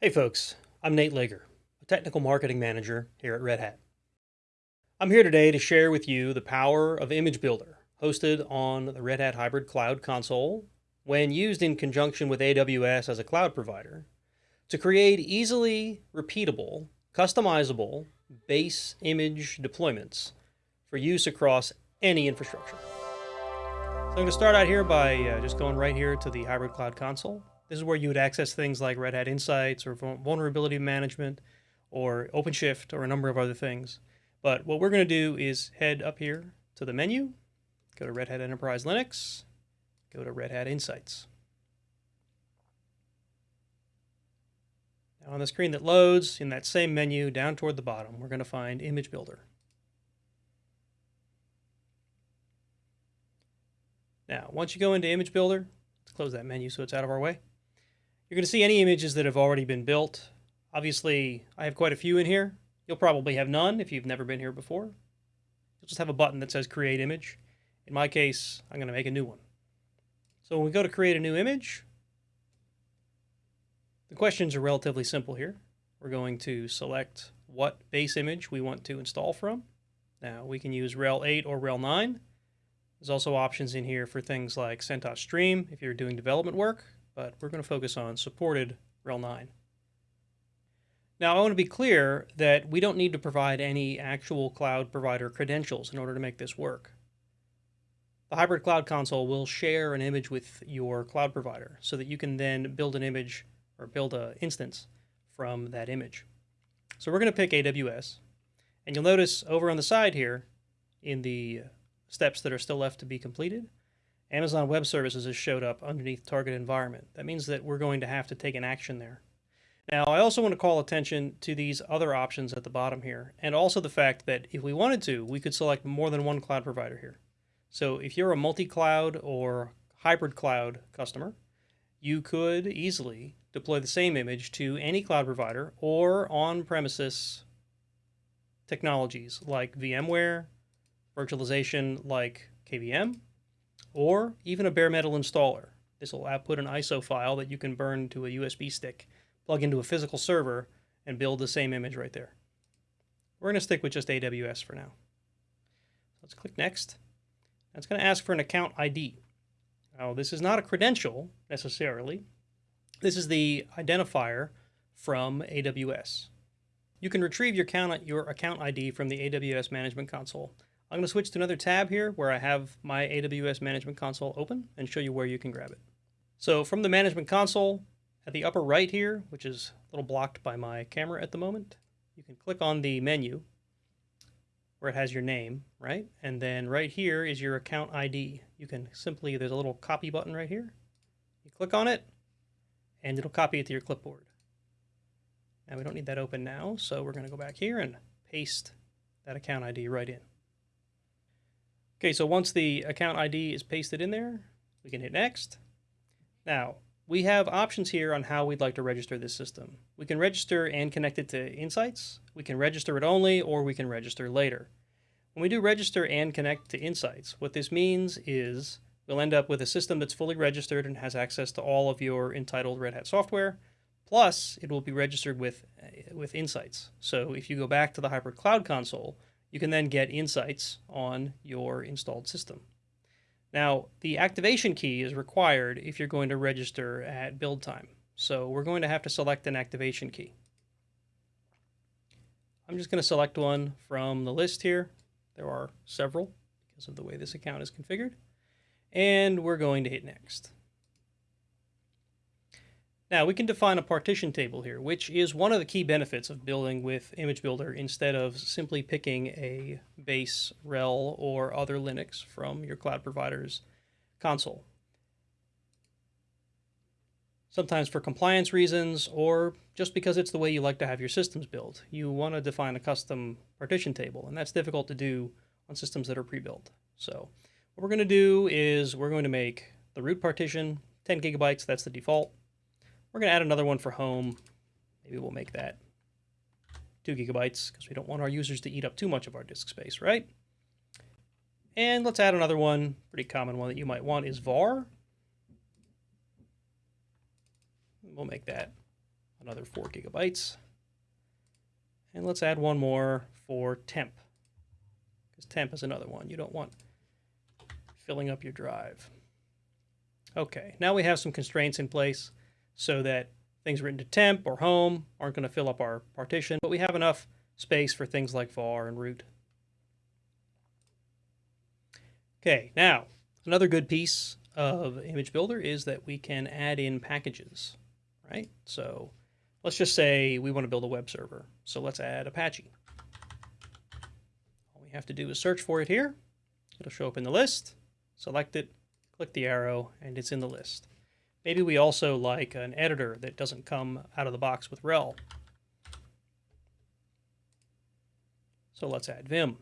Hey folks, I'm Nate Lager, a technical marketing manager here at Red Hat. I'm here today to share with you the power of Image Builder, hosted on the Red Hat Hybrid Cloud Console, when used in conjunction with AWS as a cloud provider, to create easily repeatable, customizable base image deployments for use across any infrastructure. So I'm going to start out here by uh, just going right here to the Hybrid Cloud Console. This is where you would access things like Red Hat Insights or vulnerability management or OpenShift or a number of other things. But what we're going to do is head up here to the menu, go to Red Hat Enterprise Linux, go to Red Hat Insights. Now on the screen that loads, in that same menu down toward the bottom, we're going to find Image Builder. Now, once you go into Image Builder, let's close that menu so it's out of our way. You're going to see any images that have already been built. Obviously, I have quite a few in here. You'll probably have none if you've never been here before. You'll just have a button that says Create Image. In my case, I'm going to make a new one. So when we go to create a new image, the questions are relatively simple here. We're going to select what base image we want to install from. Now we can use RHEL 8 or RHEL 9. There's also options in here for things like CentOS Stream if you're doing development work, but we're going to focus on supported RHEL 9. Now, I want to be clear that we don't need to provide any actual cloud provider credentials in order to make this work. The Hybrid Cloud Console will share an image with your cloud provider so that you can then build an image or build an instance from that image. So we're going to pick AWS. And you'll notice over on the side here in the steps that are still left to be completed, Amazon Web Services has showed up underneath target environment. That means that we're going to have to take an action there. Now, I also want to call attention to these other options at the bottom here, and also the fact that if we wanted to, we could select more than one cloud provider here. So if you're a multi-cloud or hybrid cloud customer, you could easily deploy the same image to any cloud provider or on-premises technologies like VMware, virtualization like KVM, or even a bare metal installer. This will output an ISO file that you can burn to a USB stick, plug into a physical server, and build the same image right there. We're going to stick with just AWS for now. Let's click Next. It's going to ask for an account ID. Now, this is not a credential necessarily. This is the identifier from AWS. You can retrieve your account, your account ID from the AWS Management Console I'm going to switch to another tab here where I have my AWS Management Console open and show you where you can grab it. So from the Management Console, at the upper right here, which is a little blocked by my camera at the moment, you can click on the menu where it has your name, right? And then right here is your account ID. You can simply, there's a little copy button right here. You click on it, and it'll copy it to your clipboard. Now we don't need that open now, so we're going to go back here and paste that account ID right in. Okay, so once the account ID is pasted in there, we can hit next. Now, we have options here on how we'd like to register this system. We can register and connect it to Insights. We can register it only, or we can register later. When we do register and connect to Insights, what this means is we'll end up with a system that's fully registered and has access to all of your entitled Red Hat software. Plus, it will be registered with, with Insights. So if you go back to the Hybrid Cloud Console, you can then get insights on your installed system. Now, the activation key is required if you're going to register at build time. So we're going to have to select an activation key. I'm just going to select one from the list here. There are several because of the way this account is configured. And we're going to hit next. Now we can define a partition table here, which is one of the key benefits of building with Image Builder instead of simply picking a base RHEL or other Linux from your cloud provider's console. Sometimes for compliance reasons or just because it's the way you like to have your systems built, you want to define a custom partition table, and that's difficult to do on systems that are pre-built. So what we're going to do is we're going to make the root partition 10 gigabytes, that's the default. We're going to add another one for home. Maybe we'll make that 2 gigabytes because we don't want our users to eat up too much of our disk space, right? And let's add another one. Pretty common one that you might want is var. We'll make that another 4 gigabytes. And let's add one more for temp, because temp is another one. You don't want filling up your drive. Okay, now we have some constraints in place so that things written to temp or home aren't going to fill up our partition, but we have enough space for things like var and root. Okay, now another good piece of Image Builder is that we can add in packages, right? So let's just say we want to build a web server. So let's add Apache. All we have to do is search for it here. It'll show up in the list, select it, click the arrow, and it's in the list. Maybe we also like an editor that doesn't come out of the box with RHEL. So let's add Vim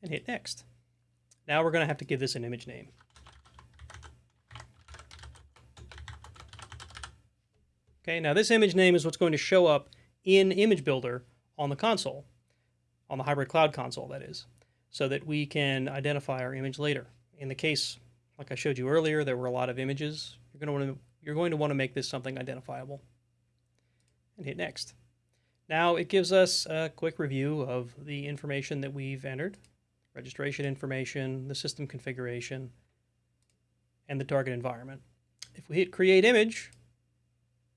and hit next. Now we're going to have to give this an image name. Okay, now this image name is what's going to show up in Image Builder on the console, on the hybrid cloud console, that is, so that we can identify our image later. In the case, like I showed you earlier, there were a lot of images. You're going to want to, you're going to, want to make this something identifiable. And hit next. Now it gives us a quick review of the information that we've entered registration information, the system configuration, and the target environment. If we hit create image,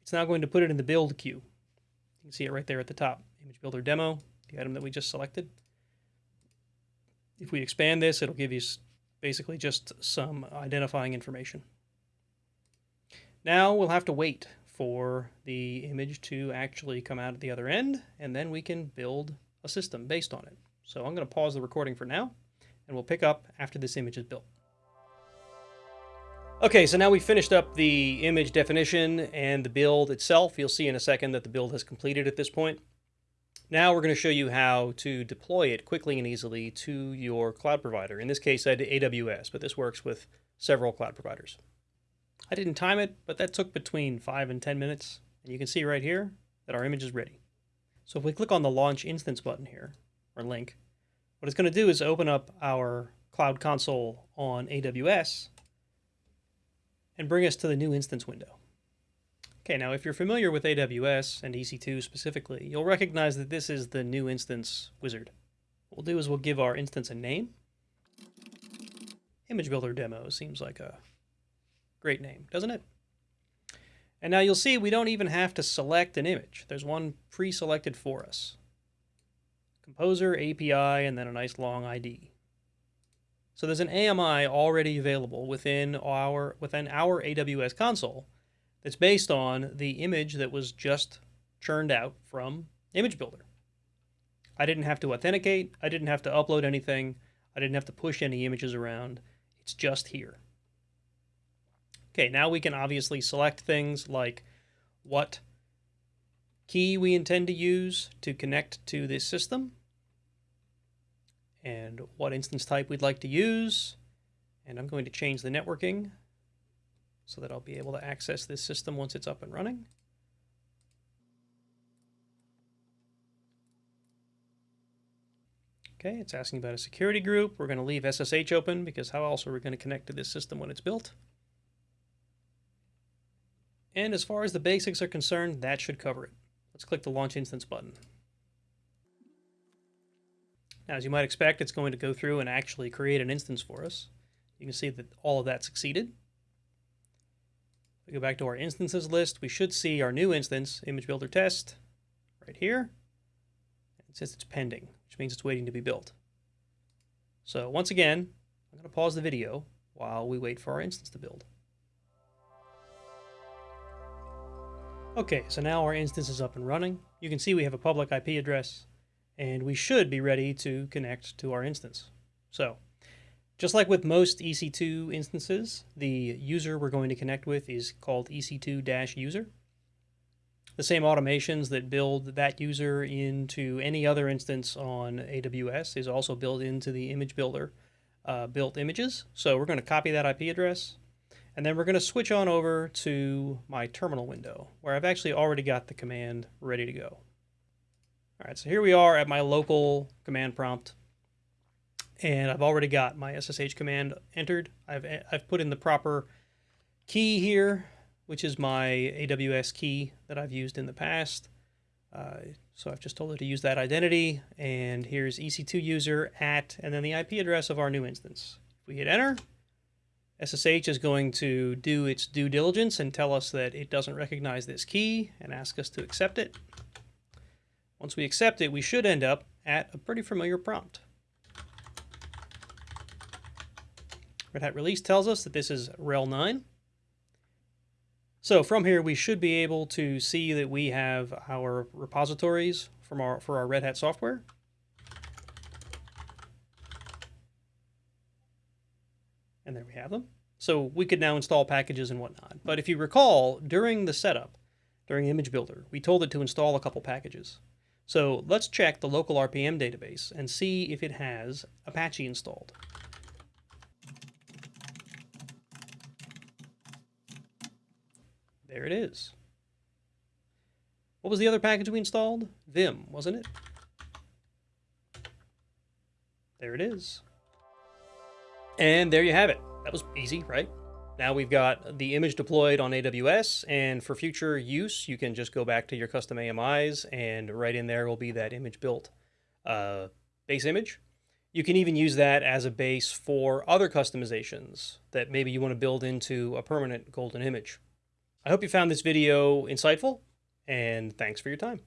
it's now going to put it in the build queue. You can see it right there at the top, image builder demo, the item that we just selected. If we expand this, it'll give you basically just some identifying information. Now we'll have to wait for the image to actually come out at the other end, and then we can build a system based on it. So I'm going to pause the recording for now, and we'll pick up after this image is built. Okay, so now we finished up the image definition and the build itself. You'll see in a second that the build has completed at this point. Now we're going to show you how to deploy it quickly and easily to your cloud provider. In this case, I did AWS, but this works with several cloud providers. I didn't time it, but that took between 5 and 10 minutes. And you can see right here that our image is ready. So if we click on the Launch Instance button here, or link, what it's going to do is open up our Cloud Console on AWS and bring us to the new instance window. Okay, now if you're familiar with AWS and EC2 specifically, you'll recognize that this is the new instance wizard. What we'll do is we'll give our instance a name. Image Builder Demo seems like a great name, doesn't it? And now you'll see we don't even have to select an image. There's one pre-selected for us. Composer, API, and then a nice long ID. So there's an AMI already available within our, within our AWS console that's based on the image that was just churned out from Image Builder. I didn't have to authenticate, I didn't have to upload anything, I didn't have to push any images around. It's just here. Okay, now we can obviously select things like what key we intend to use to connect to this system and what instance type we'd like to use. And I'm going to change the networking so that I'll be able to access this system once it's up and running. Okay, it's asking about a security group. We're going to leave SSH open because how else are we going to connect to this system when it's built? And as far as the basics are concerned, that should cover it. Let's click the Launch Instance button. Now, as you might expect, it's going to go through and actually create an instance for us. You can see that all of that succeeded. We go back to our instances list, we should see our new instance, Image Builder Test, right here. It says it's pending, which means it's waiting to be built. So once again, I'm going to pause the video while we wait for our instance to build. Okay, so now our instance is up and running. You can see we have a public IP address, and we should be ready to connect to our instance. So just like with most EC2 instances, the user we're going to connect with is called EC2-user. The same automations that build that user into any other instance on AWS is also built into the image builder uh, built images. So we're going to copy that IP address, and then we're going to switch on over to my terminal window, where I've actually already got the command ready to go. All right, so here we are at my local command prompt and I've already got my SSH command entered. I've, I've put in the proper key here which is my AWS key that I've used in the past. Uh, so I've just told it to use that identity, and here's EC2 user at, and then the IP address of our new instance. If we hit enter, SSH is going to do its due diligence and tell us that it doesn't recognize this key and ask us to accept it. Once we accept it, we should end up at a pretty familiar prompt. Red Hat release tells us that this is RHEL 9. So from here, we should be able to see that we have our repositories from our, for our Red Hat software. And there we have them. So we could now install packages and whatnot. But if you recall, during the setup, during Image Builder, we told it to install a couple packages. So let's check the local RPM database and see if it has Apache installed. There it is. What was the other package we installed? Vim, wasn't it? There it is. And there you have it. That was easy, right? Now we've got the image deployed on AWS, and for future use, you can just go back to your custom AMIs, and right in there will be that image built uh, base image. You can even use that as a base for other customizations that maybe you want to build into a permanent golden image. I hope you found this video insightful, and thanks for your time.